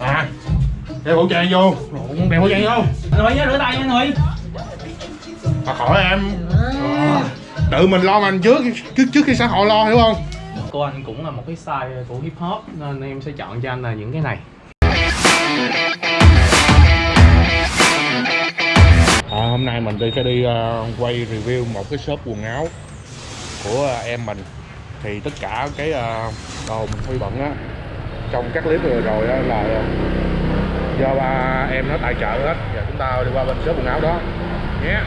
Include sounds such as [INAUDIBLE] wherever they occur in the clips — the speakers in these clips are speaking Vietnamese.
à đeo khẩu trang vô. Lộn, đeo khẩu trang vô. Anh Huy rửa tay nha anh Huy mà khỏi em. Tự mình lo mình trước trước trước khi xã hội lo hiểu không? Cô anh cũng là một cái style của hip hop Nên em sẽ chọn cho anh là những cái này. À, hôm nay mình đi sẽ đi ờ, quay review một cái shop quần áo của ờ, em mình thì tất cả cái ờ, đồ mình huy bận á, trong các clip vừa rồi á là ờ, do ba em nó tài trợ hết và chúng ta đi qua bên shop quần áo đó nhé yeah.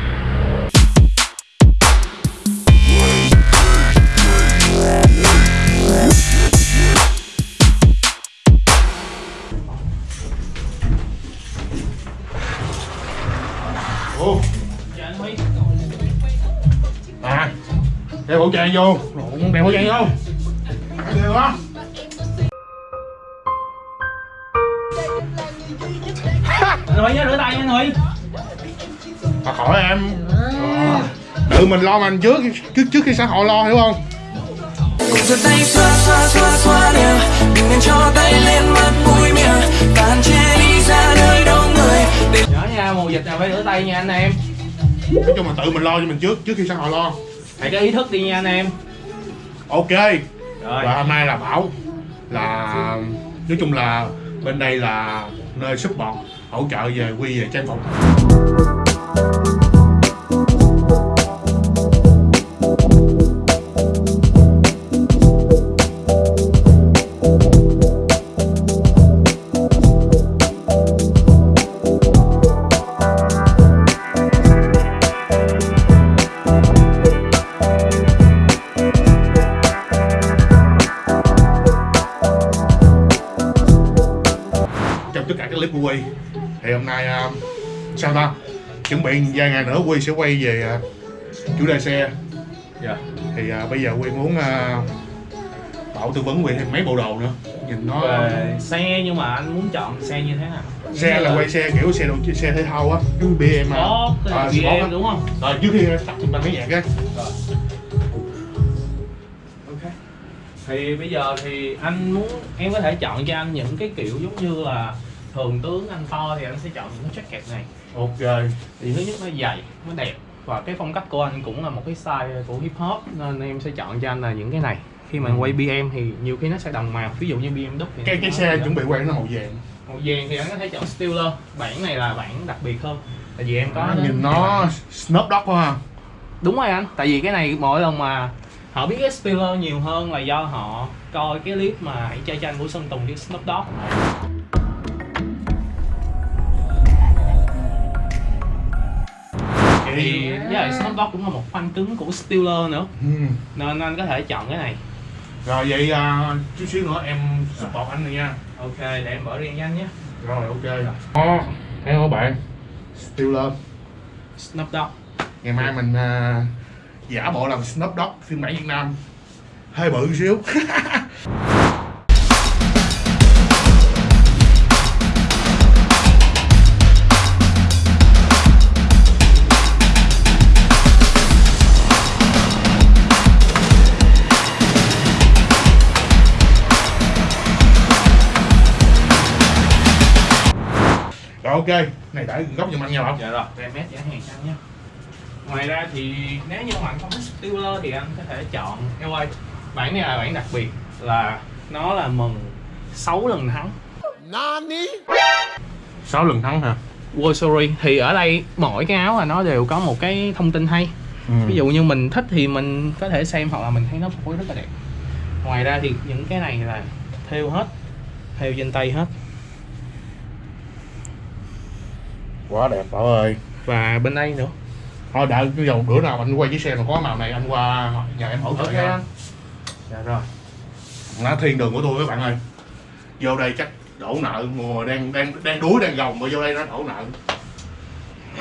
Oh. Đeo khẩu trang vô. Lộn, đeo khẩu trang vô. Đeo đó Huy nhớ rửa tay nha anh Huy. Mà khỏi em. Tự mình lo mình trước trước trước khi xã hội lo hiểu không? Cùng giơ tay xoa xoa xoa xoa đều. Đừng nên cho tay lên mặt mũi miệng. Và hạn chế đi ra nơi đông người. Để Nhớ nha, mùa dịch nào phải rửa tay nha anh em. Nói chung là tự mình lo cho mình trước trước khi xã hội lo Hãy có ý thức đi nha anh em. Ok. Rồi. Và hôm nay là bảo là nói chung là bên đây là nơi support hỗ trợ về quy về trang phục Quy sẽ quay về ờ, chủ đề xe. Dạ. Thì ờ, bây giờ Quy muốn ờ, Bảo tư vấn Quy thêm mấy bộ đồ nữa. Nhìn nó Về xe nhưng mà anh muốn chọn xe như thế nào? xe là quay xe kiểu xe đồ xe thể thao á cái BM cái À, á. BM đúng không? rồi trước khi tắt thì bằng cái nhạc Ok. Thì bây giờ thì anh muốn, em có thể chọn cho anh những cái kiểu giống như là Thường tướng anh to thì anh sẽ chọn những cái jacket này. Ok. Thì thứ nhất nó dày, nó đẹp. Và cái phong cách của anh cũng là một cái style của hip hop Nên em sẽ chọn cho anh là những cái này. Khi mà anh quay BM thì nhiều khi nó sẽ đồng màu. Ví dụ như BMW thì cái cái xe chuẩn bị quay nó màu vàng. Màu vàng thì anh có thể chọn Steeler. Bản này là bản đặc biệt hơn. Tại vì em có đến- nhìn nó Snoop Dogg quá ha. Đúng rồi anh, tại vì cái này mỗi lần mà họ biết cái Steeler nhiều hơn là do họ coi cái clip mà hãy chơi tranh của Sơn Tùng với Snoop Dogg thì với lại Snoop Dogg cũng là một fan cứng của Steeler nữa. Ừ. nên anh có thể chọn cái này. Rồi vậy à, chút xíu nữa em support anh rồi nha. Ok để em mở riêng cho anh nhé. Rồi ok. Đó thấy không bạn. Steeler. Snoop Dogg. Ngày mai mình à, giả bộ làm Snoop Dogg phiên bản Việt Nam. Hơi bự xíu [LAUGHS] ok này để góc giùm anh nha bảo dạ rồi về mét giá hàng anh nhé. Ngoài ra thì nếu như mà anh không thích Steeler thì anh có thể chọn LA bản này là bản đặc biệt là nó là mừng 6 lần thắng. Sáu lần thắng hả? World Series thì ở đây mỗi cái áo là nó đều có một cái thông tin hay. Ừ. ví dụ như mình thích thì mình có thể xem hoặc là mình thấy nó phối rất là đẹp. Ngoài ra thì những cái này là thêu hết thêu trên tay hết quá đẹp bảo ơi. Và bên đây nữa. Thôi đợi cái dòng bữa nào anh quay chiếc xe mà có màu này anh qua nhà em hỗ trợ nha. anh. Dạ rồi. Nó thiên đường của tôi các bạn ơi. Vô đây chắc đổ nợ mùa đang đang đang đuối đang gồng mà vô đây nó đổ nợ.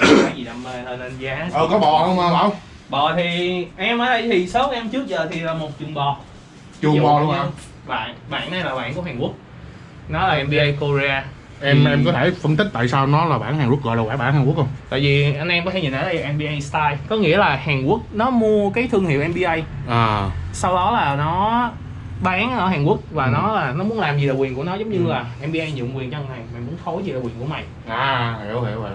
Cái gì đam mê hơn anh giá. Ờ có bò không mà bảo? Bò thì em ở đây thì số em trước giờ thì là một chuồng bò. Chuồng bò luôn hả? bạn bạn này là bạn của Hàn Quốc. Nó là NBA Korea em thì- em có thể phân tích tại sao nó là bản Hàn Quốc gọi là quả bản Hàn Quốc không? Tại vì anh em có thể nhìn ở đây NBA style. Có nghĩa là Hàn Quốc nó mua cái thương hiệu NBA à. Sau đó là nó bán ở Hàn Quốc và Ừ. nó là nó muốn làm gì là quyền của nó giống như Ừ. là NBA nhượng quyền cho thằng này mày muốn phối gì là quyền của mày. À hiểu hiểu hiểu.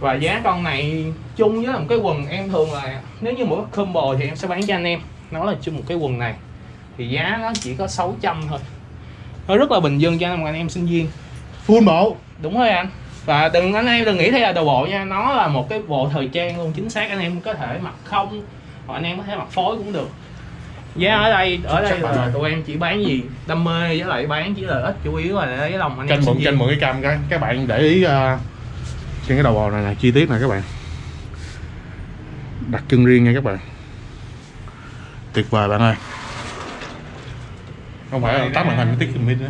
Và giá con này chung với là một cái quần em thường là nếu như mỗi combo thì em sẽ bán cho anh em. Nó là chung một cái quần này. Thì giá nó chỉ có 600 thôi. Nó rất là bình dân cho anh em sinh viên full bộ đúng rồi anh. Và đừng anh em đừng nghĩ đây là đồ bộ nha nó là một cái bộ thời trang luôn chính xác anh em có thể mặc không hoặc anh em có thể mặc phối cũng được. Giá ở đây ở đây Chắc là- tụi em chỉ bán gì? Đam mê với lại bán chỉ là ít chủ yếu là lấy lòng anh em tranh mượn viên mượn cái cam cái. Các bạn để ý uh, trên cái đầu bò này là chi tiết này các bạn. Đặt chân riêng nha các bạn. Tuyệt vời bạn ơi. Không phải tắt màn hình tiết kiệm pin nữa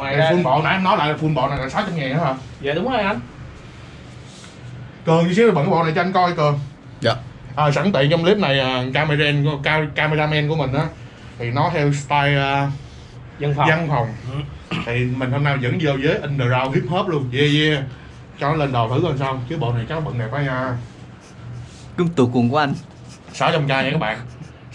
ngoài ra full bộ nãy em nói lại là full bộ này là 600 ngàn đó hả? Dạ đúng rồi anh. Cường chút xíu là bận cái bộ này cho anh coi cường. Dạ. à, sẵn tiện trong clip này uh, cameraman của- ca- cameraman của mình á thì nó theo style uh, dân phòng. văn phòng. Ừ. thì mình hôm nay dẫn vô với underground hip hop luôn. Yeah yeah. Cho nó lên đồ thử coi sao chứ bộ này chắc nó bận đẹp quá nha. Cưng tủ cùng của anh. 600k nha các bạn.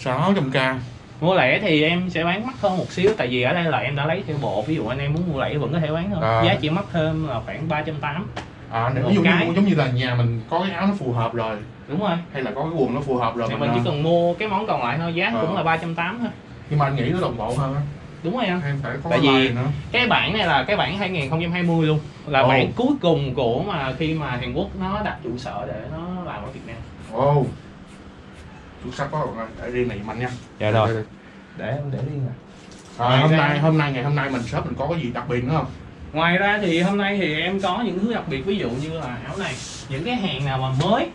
600k mua lẻ thì em sẽ bán mắc hơn một xíu tại vì ở đây là em đã lấy theo bộ. Ví dụ anh em muốn mua lẻ vẫn có thể bán thôi. À. giá chỉ mắc thêm là khoảng 380 à nếu ví dụ cái. như giống như là nhà mình có cái áo nó phù hợp rồi đúng rồi. hay là có cái quần nó phù hợp rồi thì mình, mình à, chỉ cần mua cái món còn lại thôi giá Ờ. cũng là 380 thôi. Nhưng mà anh nghĩ nó đồng bộ hơn đúng rồi anh. Hay phải có Tại vì- nữa. cái bản này là cái bản 2020 luôn. Là Ồ. bản cuối cùng của mà khi mà Hàn Quốc nó đặt trụ sở để nó làm ở Việt Nam. Ồ xuất sắc quá để riêng này anh nha. Dạ rồi. để em để riêng à à, hôm Ngoài ra- nay hôm nay ngày hôm nay mình shop mình có cái gì đặc biệt nữa không? Ngoài ra thì hôm nay thì em có những thứ đặc biệt ví dụ như là áo này. Những cái hàng nào mà mới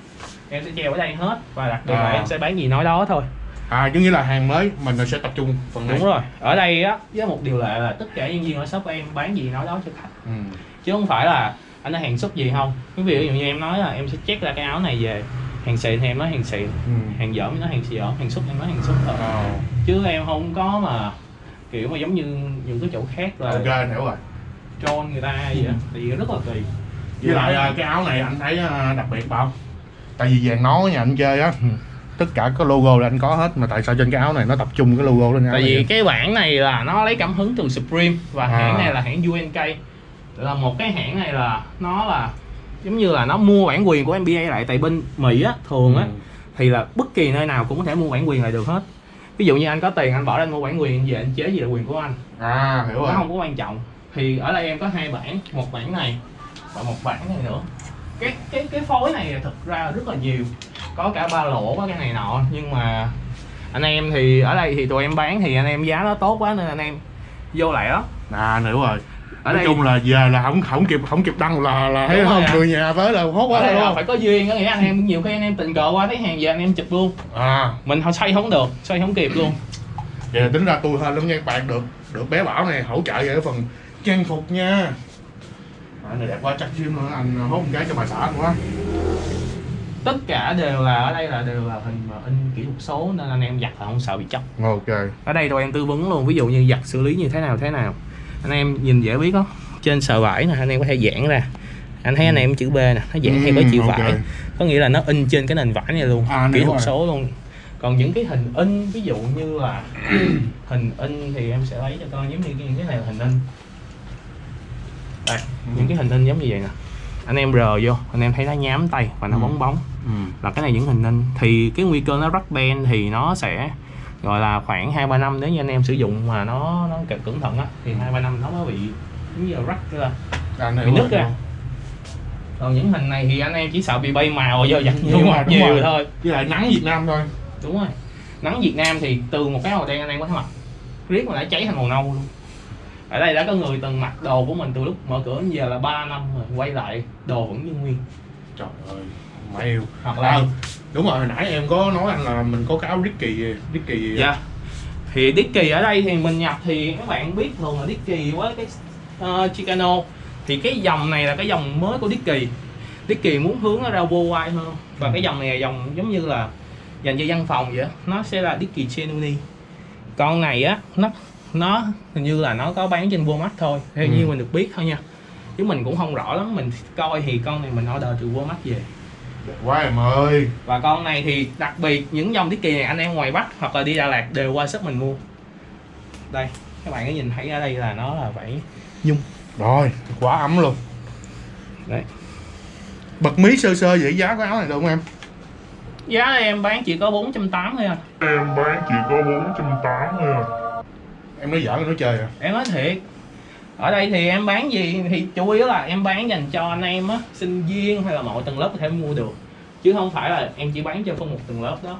em sẽ treo ở đây hết. Và đặc biệt là À. em sẽ bán gì nói đó thôi. À giống như là hàng mới mình sẽ tập trung phần này. Đúng rồi. Ở đây á với một điều lệ là tất cả nhân viên ở shop của em bán gì nói đó cho khách. Ừ. chứ không phải là anh đã hàng xuất gì không. Ví dụ như em nói là em sẽ check ra cái áo này về hàng xịn thì em nói hàng xịn Ừ. hàng dởm nói hàng dởm hàng xuất em nói hàng xuất thôi Ờ, chứ em không có mà kiểu mà giống như những cái chỗ khác là ok anh hiểu rồi trôn người ta vậy á thì rất là tùy với lại à, cái áo này anh thấy à, đặc biệt bao tại vì vàng nó nhà anh chơi á Ừ. tất cả có logo là anh có hết mà tại sao trên cái áo này nó tập trung cái logo lên tại vì vậy? cái bản này là nó lấy cảm hứng từ Supreme và À. hãng này là hãng UNK là một cái hãng này là nó là giống như là nó mua bản quyền của NBA lại tại bên Mỹ á thường á Ừ. thì là bất kỳ nơi nào cũng có thể mua bản quyền lại được hết. Ví dụ như anh có tiền anh bỏ ra anh mua bản quyền về anh chế gì là quyền của anh. À hiểu nó rồi không có quan trọng. Thì ở đây em có hai bản một bản này và một bản này nữa. Cái cái cái phối này thực ra rất là nhiều. Có cả ba lỗ có cái này nọ. Nhưng mà anh em thì ở đây thì tụi em bán thì anh em giá nó tốt quá nên anh em vô lại đó. À hiểu rồi ở nói đây chung là về là không không kịp không kịp đăng là là thấy rồi không người nhà tới là hốt quá không? phải có duyên có nghĩa anh em nhiều khi anh em tình cờ qua thấy hàng về anh em chụp luôn. À. Mình không xoay không được xoay không kịp luôn. Vậy là tính ra tôi hơn lắm nha các bạn được được bé bảo này hỗ trợ về cái phần trang phục nha. À, này đẹp quá chắc chim luôn anh hốt một cái cho bà xã anh quá tất cả đều là ở đây là đều là hình mà in kỹ thuật số nên anh em giặt là không sợ bị chóc. Ok. Ở đây tụi em tư vấn luôn ví dụ như giặt xử lý như thế nào thế nào anh em nhìn dễ biết đó trên sờ vải nè anh em có thể giãn ra. Anh thấy anh em chữ B nè nó giãn theo cái chiều Ừ, ok. vải. Có nghĩa là nó in trên cái nền vải này luôn À, kỹ thuật số luôn. Còn những cái hình in ví dụ như là [CLEARS THROAT] hình in thì em sẽ lấy cho con giống như những cái này là hình in. Đây những cái hình in giống như vậy nè. Anh em rờ vô anh em thấy nó nhám tay và nó Ừ. bóng bóng. Ừ. là cái này những hình in. Thì cái nguy cơ nó rắc ben thì nó sẽ gọi là khoảng hai ba năm nếu như anh em sử dụng mà nó nó cẩn thận á thì hai ba năm nó mới bị giống như là rắc ra. Anh bị nứt ra. còn những hình này thì anh em chỉ sợ bị bay màu do giặt nhiều đúng nhiều rồi. thôi. Với lại nắng Việt Nam thôi. Đúng rồi. Nắng Việt Nam thì từ một cái màu đen anh em có thể mặc riết mà đã cháy thành màu nâu luôn. Ở đây đã có người từng mặc đồ của mình từ lúc mở cửa đến giờ là 3 năm rồi quay lại đồ vẫn như nguyên trời ơi mày yêu hoặc là à, đúng rồi hồi nãy em có nói anh là mình có cái áo Ricky Ricky Dạ. Thì Dicky ở đây thì mình nhập thì các bạn biết thường là Dicky với cái uh, Chicano thì cái dòng này là cái dòng mới của Dicky. Dicky muốn hướng nó ra worldwide hơn và cái dòng này là dòng giống như là dành cho văn phòng vậy nó sẽ là Dicky Genuine. Con này á nó nó hình như là nó có bán trên Walmart thôi theo Ừ. như mình được biết thôi nha chứ mình cũng không rõ lắm mình coi thì con này mình order từ Walmart về. Đẹp quá em ơi. Và con này thì đặc biệt những dòng Dicky này anh em ngoài Bắc hoặc là đi Đà Lạt đều qua shop mình mua. Đây các bạn có nhìn thấy ở đây là nó là vải nhung. Rồi quá ấm luôn. Đấy. Bật mí sơ sơ vậy giá của áo này được không em? Giá này em bán chỉ có 480 thôi à. Em bán chỉ có 480 à. Em nói giỡn nói chơi à. Em nói thiệt ở đây thì em bán gì? Thì chủ yếu là em bán dành cho anh em á, sinh viên hay là mọi tầng lớp có thể mua được. Chứ không phải là em chỉ bán cho phân một tầng lớp đó.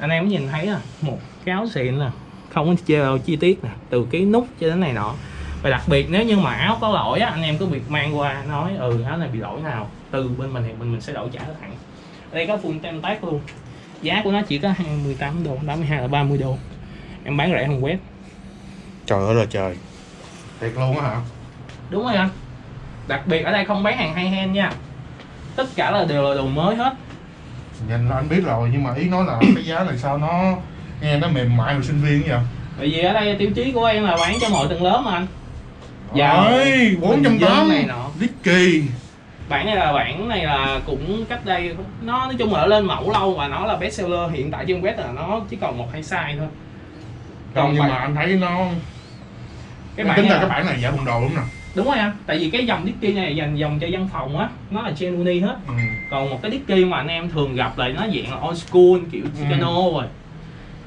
Anh em nhìn thấy à một cáo xịn nè, không có chê chi tiết nè, từ cái nút cho đến này nọ. Và đặc biệt nếu như mà áo có lỗi á, anh em cứ việc mang qua nói ừ áo này bị lỗi nào, từ bên mình thì bên mình sẽ đổi trả thẳng ở đây có full tem tác luôn. Giá của nó chỉ có 28 đô 82 là 30 đô. Em bán rẻ hơn web trời ơi là trời. Thiệt luôn á hả? Đúng rồi anh. Đặc biệt ở đây không bán hàng hay hen nha. Tất cả là đều là đồ mới hết. Nhìn là anh biết rồi nhưng mà ý nói là cái giá này sao nó nghe nó mềm mại của sinh viên vậy? Bởi vì ở đây tiêu chí của em là bán cho mọi tầng lớp mà anh. Dạ. Bốn trăm tám này nọ. Dicky. Bản này là bản này là cũng cách đây nó nói chung là nó lên mẫu lâu và nó là best seller hiện tại trên web là nó chỉ còn một hai size thôi. Còn nhưng bản- mà anh thấy nó cái Tính bản ra này cái bản này giả bằng đồ đúng nè. Đúng rồi anh tại vì cái dòng Dicky này dành dòng cho văn phòng á nó là genuine hết. Ừ. còn một cái Dicky mà anh em thường gặp là nó dạng là old school kiểu Chicano rồi.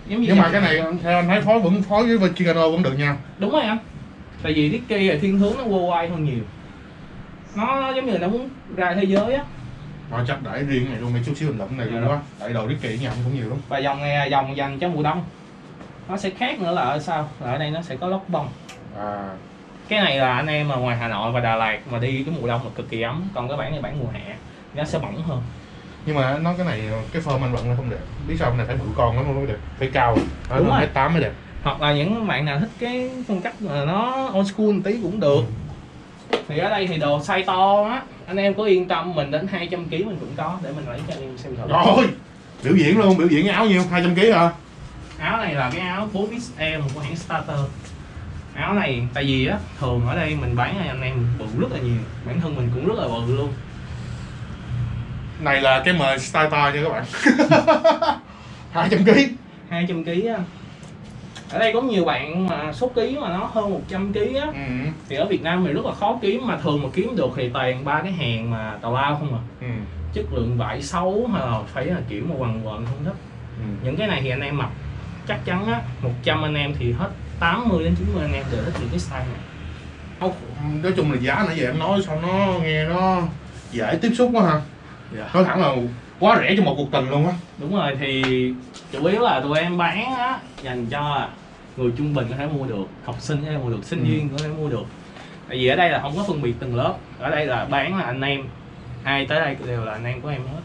Giống như Nhưng mà cái này theo anh thấy phối vẫn phối với Chicano vẫn được nha. Đúng rồi anh tại vì Dicky là thiên hướng nó worldwide hơn nhiều. Nó, giống như là nó muốn ra thế giới á. Rồi chắc để riêng này luôn này chút xíu mình lụm này Dạ luôn quá Tại đồ Dicky nhà anh cũng nhiều lắm. Và dòng này là dòng dành cho mùa đông. Nó sẽ khác nữa là ở sao là ở đây nó sẽ có lót bông À. Cái này là anh em mà ngoài Hà Nội và Đà Lạt mà đi cái mùa đông là cực kỳ ấm còn cái bản này bản mùa hè nó sẽ bỏng hơn. Nhưng mà nó cái này cái form anh bận nó không đẹp. Biết sao này phải bự con lắm mới đẹp phải cao. Đúng đúng rồi. rồi tám mới đẹp. Hoặc là những bạn nào thích cái phong cách mà nó old school tí cũng được. Thì ở đây thì đồ size to á anh em có yên tâm mình đến 200 kg mình cũng có để mình lấy cho anh em xem thử. Rồi biểu diễn luôn biểu diễn áo nhiêu? 200 kg hả? Áo này là cái áo 4XL của hãng Starter áo này tại vì á thường ở đây mình bán anh em bự rất là nhiều bản thân mình cũng rất là bự luôn. Này là cái mời style to nha các bạn. 200 kg 200 kg á. Ở đây có nhiều bạn mà số ký mà nó hơn 100 kg á. Ừ. thì ở Việt Nam thì rất là khó kiếm mà thường mà kiếm được thì toàn ba cái hàng mà tào lao không à. Ừ. chất lượng vải xấu hay là phải là kiểu mà quằn quần không thích. Ừ. những cái này thì anh em mặc chắc chắn á 100 anh em thì hết 80 đến 90 anh em đều thích những cái style này nói chung là giá nãy giờ em nói sao nó nghe nó dễ tiếp xúc quá ha Dạ. nói thẳng là quá rẻ cho một cuộc tình luôn á đúng rồi thì chủ yếu là tụi em bán á dành cho người trung bình có thể mua được học sinh có thể mua được sinh Ừ. viên có thể mua được tại vì ở đây là không có phân biệt từng lớp ở đây là bán là anh em ai tới đây đều là anh em của em hết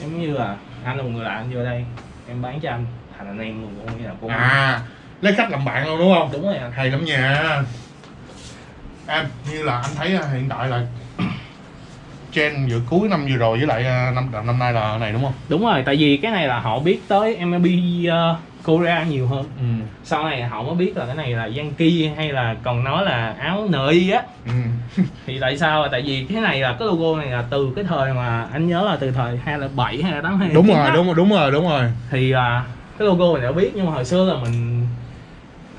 giống như là anh là một người lạ anh vô đây em bán cho anh thành anh em luôn cũng như là anh. à lấy khách làm bạn luôn đúng không? Đúng rồi anh. Hay lắm nha. Em như là anh thấy à, hiện tại là [CLEARS THROAT] trend giữa cuối năm vừa rồi với lại à, năm năm nay là này đúng không? Đúng rồi tại vì cái này là họ biết tới MLB uh, Korea nhiều hơn. Ừ. Sau này họ mới biết là cái này là Yankee hay là còn nói là áo nội á. Ừ. [LAUGHS] Thì tại sao? Là tại vì cái này là cái logo này là từ cái thời mà anh nhớ là từ thời 2007 hay là 8 đúng rồi đúng rồi đúng rồi đúng rồi. Thì à, cái logo này đã biết nhưng mà hồi xưa là mình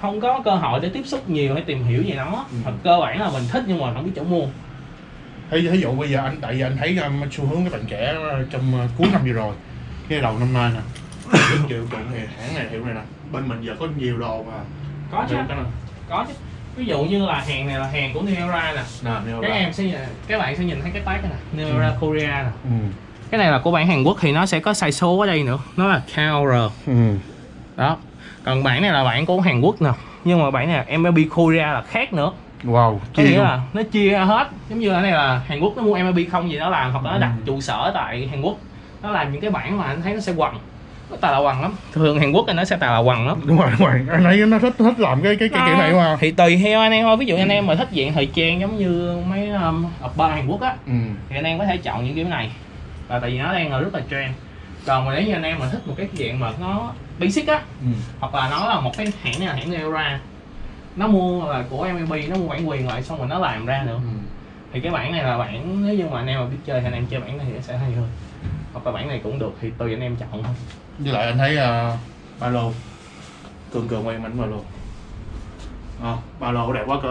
không có cơ hội để tiếp xúc nhiều hay tìm hiểu về nó Ừ. thật cơ bản là mình thích nhưng mà không biết chỗ mua. Thí, thí dụ bây giờ anh tại vì anh thấy um, xu hướng các bạn trẻ uh, trong uh, cuối năm vừa rồi cái đầu năm nay nè Những triệu tụng thì hãng này hiệu này nè bên mình giờ có nhiều đồ mà. Có chứ. Có chứ. Ví dụ như là hàng này là hàng của Neora nè. Các em sẽ nhìn- các bạn sẽ nhìn thấy cái tag này nè Neora Ừ. Korea nè. Ừ. Cái này là của bản Hàn Quốc thì nó sẽ có size số ở đây nữa. Nó là KR ừ. Đó còn bản này là bản của Hàn Quốc nè. Nhưng mà bản này MLB Korea là khác nữa. Wow có chi nghĩa là nó chia ra hết. Giống như ở đây là Hàn Quốc nó mua MLB không gì nó làm hoặc là nó Ừ. đặt trụ sở tại Hàn Quốc. Nó làm những cái bản mà anh thấy nó sẽ quằn. Nó tà là quằn lắm. Thường Hàn Quốc thì nó sẽ tà là quằn lắm. Đúng rồi đúng rồi. Anh thấy nó thích thích làm cái cái cái kiểu này mà. Thì tùy theo anh em thôi. Ví dụ anh em mà thích dạng thời trang giống như mấy um, oppa Hàn Quốc á ừ. thì anh em có thể chọn những kiểu này. Và tại vì nó đang là rất là trend. Còn mà nếu như anh em mà thích một cái dạng mà nó basic á. Ừ. Hoặc là nó là một cái hãng này là hãng Neura. Nó mua là của MLB nó mua bản quyền lại xong rồi nó làm ra nữa. Ừ. Thì cái bản này là bản nếu như mà anh em mà biết chơi thì anh em chơi bản này thì sẽ hay hơn. Hoặc là bản này cũng được thì tùy anh em chọn thôi. Với lại anh thấy uh, ba lô. Cường cường quay mình mà luôn à, ba lô đẹp quá cơ.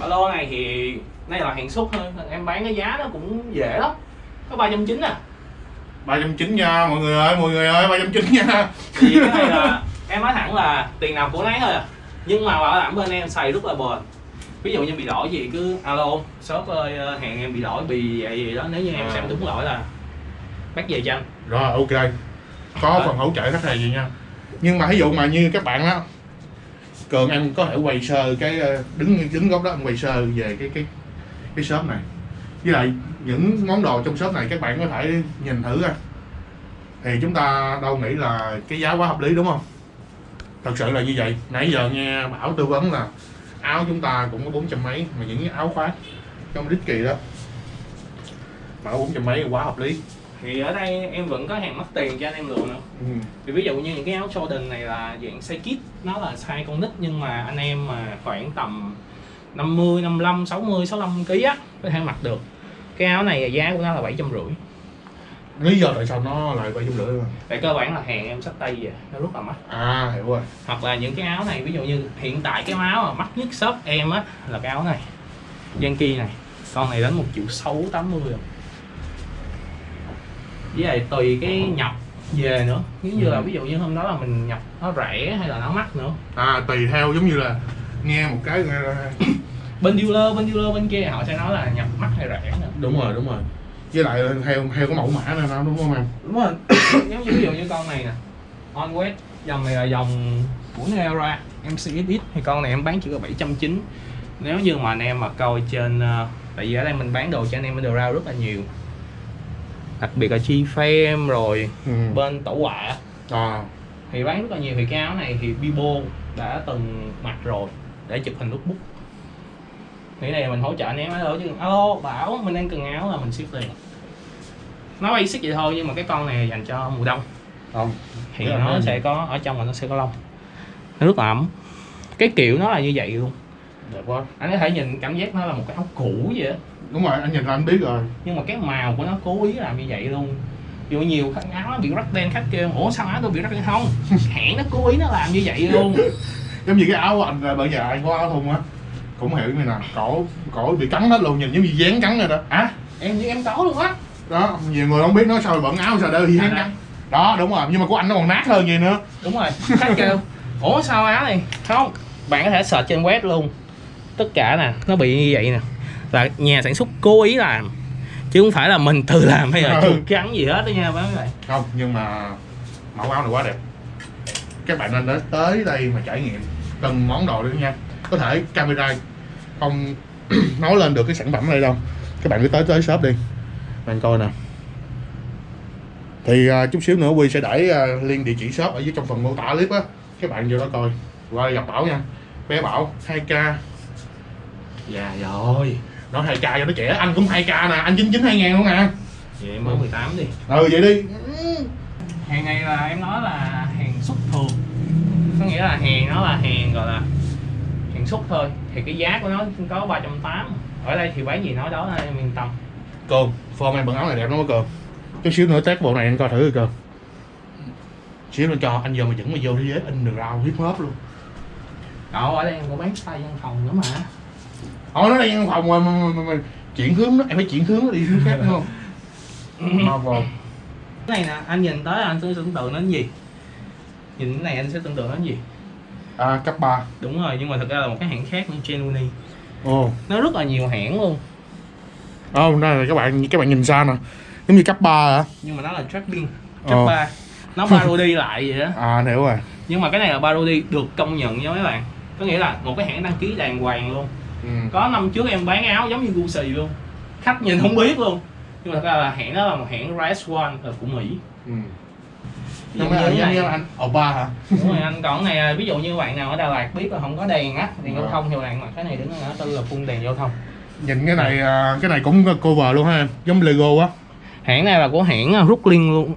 Ba lô này thì đây là hàng xuất thôi. Em bán cái giá nó cũng dễ lắm. Có ba trăm chín à ba trăm chín nha mọi người ơi mọi người ơi ba trăm chín nha. Vì cái là em nói thẳng là tiền nào của nấy thôi à. Nhưng mà bảo đảm bên em xài rất là bền. Ví dụ như bị lỗi gì cứ alo shop ơi ờ, hàng em bị lỗi bị vậy gì đó nếu như em À. xem đúng lỗi là bác về cho anh. Rồi ok. Có Đó. phần hỗ trợ khách hàng gì nha. Nhưng mà ví dụ mà như các bạn đó cường em có thể quay sơ cái ờ, đứng đứng góc đó em quay sơ về cái cái cái shop này. Với lại những món đồ trong shop này các bạn có thể nhìn thử coi. Thì chúng ta đâu nghĩ là cái giá quá hợp lý đúng không? Thật sự là như vậy. Nãy giờ nghe bảo tư vấn là áo chúng ta cũng có bốn trăm mấy mà những cái áo khoác trong đích kỳ đó bảo bốn trăm mấy quá hợp lý. Thì ở đây em vẫn có hàng mất tiền cho anh em lựa nữa. Ừ. thì ví dụ như những cái áo Jordan này là dạng size kit nó là size con nít nhưng mà anh em mà khoảng tầm 50, 55, 60, 65 kg á có thể mặc được cái áo này giá của nó là bảy trăm rưỡi. Lý do tại sao nó lại bảy trăm rưỡi tại cơ bản là hàng em xách tay về nó rất là mắc. À hiểu rồi. Hoặc là những cái áo này ví dụ như hiện tại cái áo mà mắc nhất shop em á là cái áo này Yankee này. Con này đến một triệu sáu tám mươi rồi. Với lại tùy cái nhập về nữa. Nếu như là Ừ. ví dụ như hôm đó là mình nhập nó rẻ hay là nó mắc nữa. À tùy theo giống như là nghe một cái là- bên dealer bên dealer bên kia họ sẽ nói là nhập mắc hay rẻ nữa đúng rồi đúng rồi. Với lại theo theo cái mẫu mã này nó đúng không em? Đúng rồi. [COUGHS] Giống như ví dụ như con này nè. On wet dòng này là dòng của Neura MCXX thì con này em bán chỉ có 790 nếu như mà anh em mà coi trên ờ, tại vì ở đây mình bán đồ cho anh em bên đồ rau rất là nhiều. Đặc biệt là chi phim rồi ừ. bên tổ họa à thì bán rất là nhiều. Thì cái áo này thì Bibo đã từng mặc rồi để chụp hình notebook nghĩ này mình hỗ trợ anh em alo chứ alo bảo mình đang cần áo là mình ship liền. Nó basic vậy thôi nhưng mà cái con này dành cho mùa đông. Không. Thì là nó sẽ có ở trong là nó sẽ có lông. Nó rất là ấm. Cái kiểu nó là như vậy luôn. Đẹp quá. Anh có thể nhìn cảm giác nó là một cái áo cũ vậy á. Đúng rồi anh nhìn là anh biết rồi. Nhưng mà cái màu của nó cố ý làm như vậy luôn. Dù nhiều khách áo nó bị rắc đen khách kêu ủa sao áo tôi bị rắc đen không? [LAUGHS] Hãng nó cố ý nó làm như vậy luôn. Giống như cái áo của anh là bây giờ anh có áo thun á cũng hiểu như nào cổ cổ bị cắn hết luôn nhìn giống như dán cắn rồi đó. À em như em có luôn á. Đó nhiều người không biết nói sao bận áo sao đỡ bị dán À, cắn. Đó đúng rồi nhưng mà của anh nó còn nát hơn vậy nữa. Đúng rồi khách kêu ủa sao áo này? Không bạn có thể search trên web luôn. Tất cả nè nó bị như vậy nè. Là nhà sản xuất cố ý làm chứ không phải là mình tự làm hay là Ừ. chuột cắn gì hết đó nha các bạn. Không nhưng mà mẫu áo này quá đẹp. Các bạn nên đến tới đây mà trải nghiệm từng món đồ đi nha. Có thể camera không [CLEARS THROAT] nói lên được cái sản phẩm này đâu. Các bạn cứ tới tới shop đi. Bạn coi nè. Thì à, chút xíu nữa quy sẽ để à, liên địa chỉ shop ở dưới trong phần mô tả clip á. Các bạn vô đó coi. Qua gặp bảo nha. Bé bảo 2k dạ rồi. Nói 2k cho nó trẻ. Anh cũng 2k nè. Anh 99 2 ngàn luôn nè vậy mới 18 đi. Ừ vậy đi. Hàng này là em nói là hàng xuất thường. Có nghĩa là hàng nó là hàng gọi là xuất thôi thì cái giá của nó có 380 ở đây thì bán gì nói đó em yên tâm Cường, form em bận áo này đẹp lắm á Cường Chút xíu nữa test bộ này anh coi thử Cường Xíu nữa cho anh vô mà dẫn mà vô thế giới in được rau hip hop luôn. Đó ở đây em có bán style văn phòng nữa mà. Ồ nó đang văn phòng mà, mà, mà, mà, chuyển hướng đó, em phải chuyển hướng nó đi hướng khác đúng không? [LAUGHS] Marvel. Cái này nè anh nhìn tới anh sẽ tưởng tượng đến gì? Nhìn cái này anh sẽ tưởng tượng đến gì À cấp 3 đúng rồi nhưng mà thực ra là một cái hãng khác như Genuini Ồ. Nó rất là nhiều hãng luôn. Ồ, đây là các bạn các bạn nhìn xa nè. Giống như cấp 3 hả? nhưng mà nó là trapping Ờ. trap ba. Nó parody lại vậy đó. [LAUGHS] À hiểu rồi. Nhưng mà cái này là parody được công nhận nha mấy bạn. Có nghĩa là một cái hãng đăng ký đàng hoàng luôn. Ừ. có năm trước em bán áo giống như Gucci luôn. Khách nhìn không biết luôn. Nhưng mà thật ra là hãng đó là một hãng Rise One là của Mỹ. Ừ. Giống như cái giống như anh Oppa hả? đúng rồi anh còn này ví dụ như bạn nào ở Đà Lạt biết là không có đèn á đèn giao Ờ. thông thì bạn mặc cái này đứng ở tên là phun đèn giao thông. Nhìn cái này à, cái này cũng cover luôn ha em Giống Lego á. Hãng này là của hãng à, Brooklyn luôn.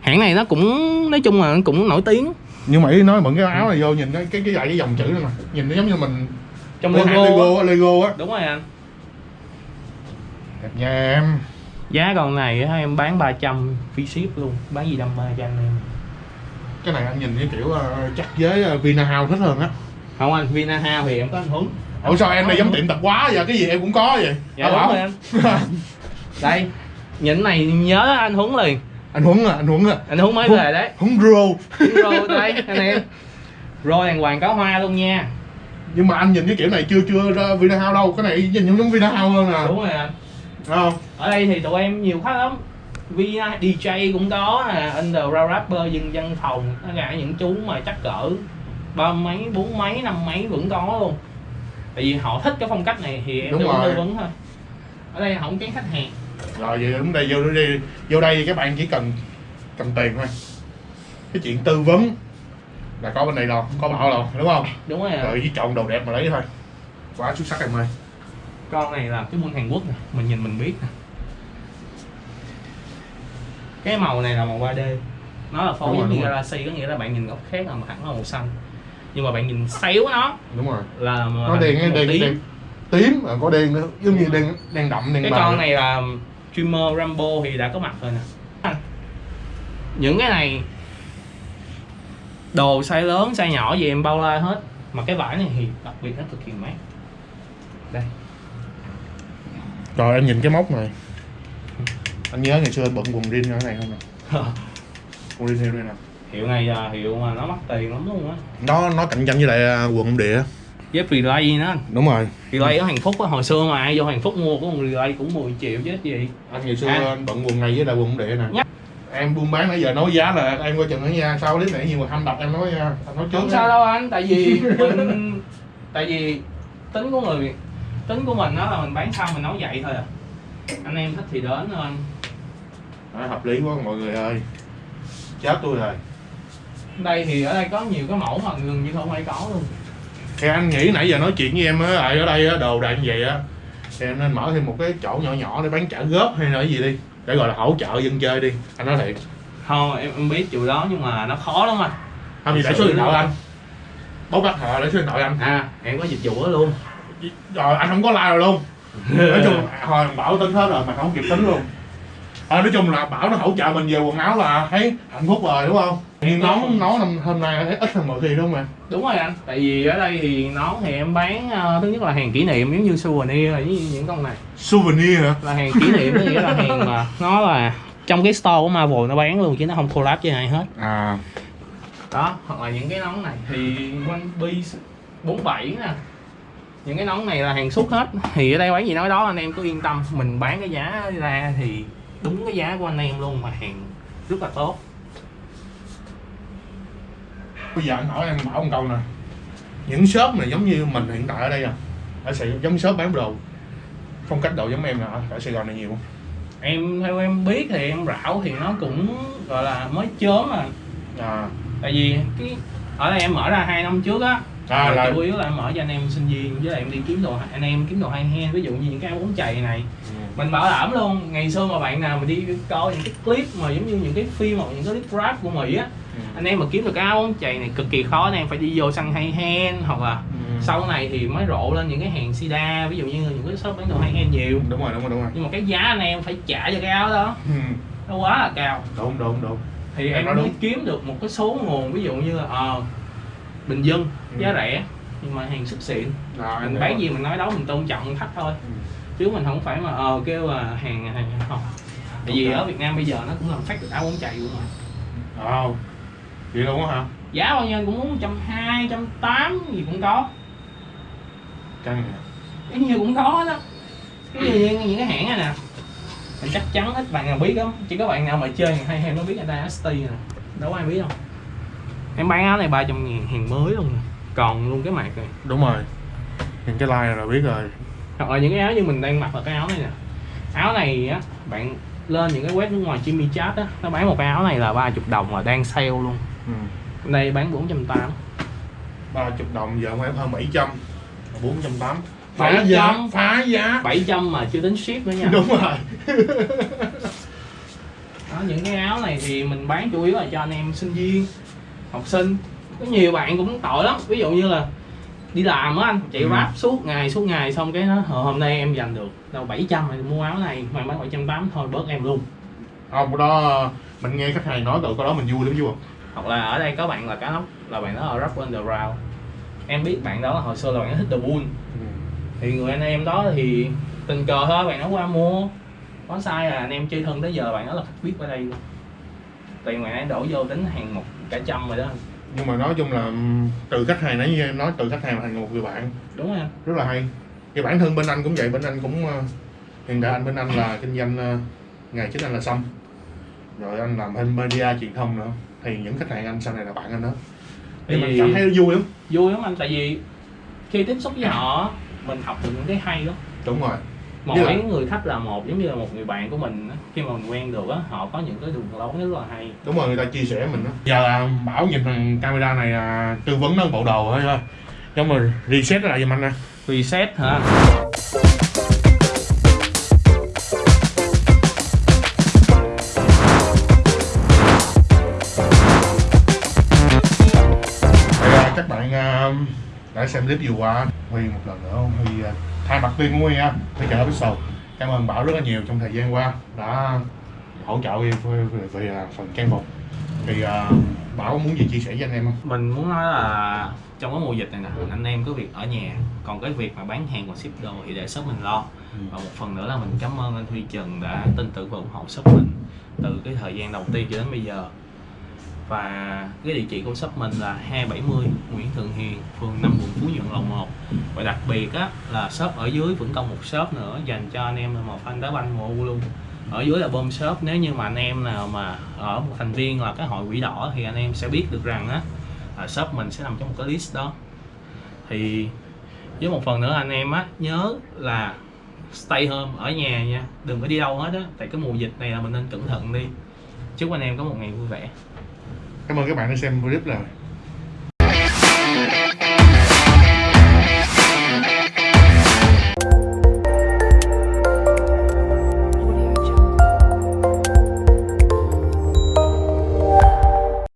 Hãng này nó cũng nói chung là nó cũng nổi tiếng. Nhưng mà ý nói mượn cái áo này vô nhìn cái cái cái, cái dòng chữ này nè. Nhìn nó giống như mình trong logo Lego á, Lego á. Đúng rồi anh. Đẹp nha em giá con này á, em bán 300 free ship luôn bán gì đâm ba cho anh em. Cái này anh nhìn cái kiểu ờ, chắc với ờ, Vina House thích hơn á. Không anh Vinahouse thì em có anh Huấn. Ủa sao em này giống tiệm tạp hóa vậy? Cái gì em cũng có vậy. Dạ đúng rồi anh. [LAUGHS] Đây những này nhớ anh Huấn liền. Anh Huấn à anh Huấn à. Anh Huấn mới Huấn. về đấy. Huấn Rô. Rồi đây anh em. Rồi đàng hoàng có hoa luôn nha. Nhưng mà anh nhìn cái kiểu này chưa chưa ra Vina House đâu. Cái này nhìn giống Vina House hơn nè đúng rồi anh Đúng không? Ở đây thì tụi em nhiều khách lắm. VI DJ cũng có nè underground rapper dân dân phòng tất cả những chú mà chắc cỡ ba mấy bốn mấy năm mấy vẫn có luôn. Tại vì họ thích cái phong cách này thì em Đúng tư vấn thôi. Ở đây không kén khách hàng. Rồi vậy đúng đây vô đây vô đây các bạn chỉ cần cần tiền thôi. Cái chuyện tư vấn là có bên này rồi có bảo rồi đúng không? Đúng rồi rồi chỉ chọn đồ đẹp mà lấy thôi. Quá xuất sắc em ơi con này là cái buôn Hàn Quốc nè mình nhìn mình biết nè. Cái màu này là màu 3D nó là phối rồi. Galaxy có nghĩa là bạn nhìn góc khác là hẳn là màu xanh. Nhưng mà bạn nhìn xéo nó đúng rồi. là nó đen màu đen tím. đen tím mà có đen nữa. Giống như đen đen đậm đen cái con này là streamer Rambo thì đã có mặt rồi nè. Những cái này đồ size lớn size nhỏ gì em bao la hết. Mà cái vải này thì đặc biệt nó cực kỳ mát. Đây rồi anh nhìn cái móc này. Anh nhớ ngày xưa anh bận quần jean như thế này không nè? [LAUGHS] Quần jean theo đây nè. Hiệu này là hiệu mà nó mắc tiền lắm luôn á. Nó nó cạnh tranh với lại à, quần ông địa. Với relay nữa anh. Đúng rồi. Relay ở Hàn Phúc á hồi xưa mà ai vô Hàn Phúc mua có một relay cũng 10 triệu chứ gì. Anh ngày xưa À. anh bận quần này với lại quần ông địa nè. Nhắc. em buôn bán nãy giờ nói giá là em coi chừng đó nha sau clip này nhiều người hâm đập em nói nha anh nói trước không nha. sao đâu anh tại vì [LAUGHS] mình tại vì tính của người tính của mình đó là mình bán xong mình nấu vậy thôi à. Anh em thích thì đến thôi. Anh Đó, hợp lý quá mọi người ơi. Chết tôi rồi. Đây thì ở đây có nhiều cái mẫu mà gần như không ai có luôn. Thì anh nghĩ nãy giờ nói chuyện với em á ở đây á, đồ đạc như vậy á thì em nên mở thêm một cái chỗ nhỏ nhỏ để bán trả góp hay là cái gì đi. Để gọi là hỗ trợ dân chơi đi. Anh nói thiệt. Không em, em biết điều đó nhưng mà nó khó lắm anh. Không gì để số điện thoại anh. Bốc bắt họ để số điện thoại anh. À em có dịch vụ đó luôn rồi anh không có like rồi luôn. Nói chung hồi [LAUGHS] bảo tính hết rồi mà không kịp tính luôn. À, nói chung là bảo nó hỗ trợ mình về quần áo là thấy hạnh phúc rồi đúng không? Nhưng nón nón năm hôm nay thấy ít hơn mọi khi đúng không em? Đúng rồi anh. Tại vì ở đây thì nón thì em bán ờ, thứ nhất là hàng kỷ niệm giống như souvenir với những con này. Souvenir hả? Là hàng kỷ niệm nghĩa là hàng mà [LAUGHS] nó là trong cái store của Marvel nó bán luôn chứ nó không collab với ai hết. À. Đó hoặc là những cái nón này thì One Piece 47 nè những cái nón này là hàng xuất hết. Thì ở đây bán gì nói đó anh em cứ yên tâm. Mình bán cái giá ra thì đúng cái giá của anh em luôn mà hàng rất là tốt. Bây giờ anh hỏi em bảo một câu nè. Những shop này giống như mình hiện tại ở đây à? Ở Sài giống shop bán đồ. Phong cách đồ giống em nè ở Sài Gòn này nhiều không? Em theo em biết thì em rảo thì nó cũng gọi là mới chớm à. À. Tại vì cái ở đây em mở ra hai năm trước á À, là- chủ yếu là em mở cho anh em sinh viên với lại em đi kiếm đồ anh em kiếm đồ hay hen ví dụ như những cái áo bóng chày này. Mình bảo đảm luôn ngày xưa mà bạn nào mà đi coi những cái clip mà giống như những cái phim hoặc những cái clip rap của mỹ á anh em mà kiếm được cái áo bóng chày này cực kỳ khó anh em phải đi vô săn hay hen hoặc là Ừ. sau này thì mới rộ lên những cái hàng sida ví dụ như những cái shop bán đồ hay hen nhiều. Đúng rồi đúng rồi đúng rồi. Nhưng mà cái giá anh em phải trả cho cái áo đó. Ừ. nó quá là cao. Đúng đúng đúng. Thì Em em mới đúng. kiếm được một cái số nguồn ví dụ như là ờ, bình dân giá Ừ. rẻ nhưng mà hàng xuất xịn. À, mình bán hiểu. gì mình nói đó mình tôn trọng khách thôi. Ừ. chứ mình không phải mà ờ kêu là hàng hàng không tại vì ở Việt Nam bây giờ nó cũng làm phát được áo bóng chày luôn mà. À, vậy luôn á hả? Giá bao nhiêu cũng muốn trăm hai trăm tám gì cũng có. Căng nè cái nhiều cũng có đó. Cái như những, cái hãng này nè. Mình chắc chắn ít bạn nào biết lắm. Chỉ có bạn nào mà chơi hay hay nó biết người ta ST nè. Đâu có ai biết đâu. Em bán áo này 300 ngàn hàng mới luôn nè còn luôn cái mạc này. Đúng rồi. Nhìn cái like là biết rồi. Hoặc là những cái áo như mình đang mặc là cái áo này nè. Áo này á bạn lên những cái web nước ngoài Jimmy Chat á nó bán một cái áo này là 30 đồng mà đang sale luôn. Ừ. đây bán 480 ba chục đồng giờ em hơn 700 bốn trăm tám. Phá 700. giá phá giá. 700 mà chưa tính ship nữa nha. Đúng rồi. Đó, những cái áo này thì mình bán chủ yếu là cho anh em sinh viên học sinh có nhiều bạn cũng tội lắm. Ví dụ như là đi làm á anh chạy Ừ. rap suốt ngày suốt ngày xong cái nó "Ờ, hôm nay em dành được đâu 700 thì mua áo này mà bán 780 thôi bớt em luôn. Không đó mình nghe khách hàng nói rồi cái đó mình vui lắm vui hoặc là ở đây có bạn là cá nóc là bạn đó ở Rock Underground. Em biết bạn đó là hồi xưa là bạn đó thích The Bull. Ừ. thì người anh em đó thì tình cờ thôi bạn đó qua mua. Có sai là anh em chơi thân tới giờ bạn đó là khách biết ở đây luôn. Tiền bạn ấy đổ vô tính hàng một cả trăm rồi đó nhưng mà nói chung là từ khách hàng nãy như nói từ khách hàng thành một người bạn. Đúng em rất là hay. Thì bản thân bên anh cũng vậy bên anh cũng ờ, hiện tại anh bên anh là kinh doanh nghề chính anh là xăm rồi anh làm bên media truyền thông nữa. Thì những khách hàng anh sau này là bạn anh đó. Thì mình cảm thấy vui lắm. vui lắm anh tại vì khi tiếp xúc với họ mình học được những cái hay đó. Đúng rồi lại- cái người khách là một giống như là một người bạn của mình á, khi mà mình quen được á họ có những cái đường lối rất là hay. Đúng rồi người ta chia sẻ mình đó giờ là bảo nhìn thằng camera này là tư vấn nó bộ đồ thôi thôi. Cho mình reset lại giùm anh nè. Reset hả? Các bạn à, đã xem clip vừa qua Huy một lần nữa Huy à, thay mặt team của Huy ha Huy chợ Pixel cảm ơn Bảo rất là nhiều trong thời gian qua đã hỗ trợ Huy về, về, về à, phần trang phục. Thì à, Bảo muốn gì chia sẻ với anh em không? mình muốn nói là trong cái mùa dịch này nè anh em có việc ở nhà. Còn cái việc mà bán hàng và ship đồ thì để shop mình lo. Và một phần nữa là mình cảm ơn anh Huy Trần đã tin tưởng và ủng hộ shop mình từ cái thời gian đầu tiên cho đến bây giờ. Và cái địa chỉ của shop mình là 270 Nguyễn Thượng Hiền phường 5 quận Phú Nhuận Lầu 1 và đặc biệt á, là shop ở dưới vẫn còn một shop nữa, dành cho anh em là một fan đá banh mua luôn. Ở dưới là bom shop, nếu như mà anh em nào mà ở một thành viên là cái hội quỷ đỏ thì anh em sẽ biết được rằng á, là shop mình sẽ nằm trong một cái list đó. Thì với một phần nữa, anh em á, nhớ là stay home, ở nhà nha, đừng có đi đâu hết á, tại cái mùa dịch này là mình nên cẩn thận đi. Chúc anh em có một ngày vui vẻ. Cảm ơn các bạn đã xem clip rồi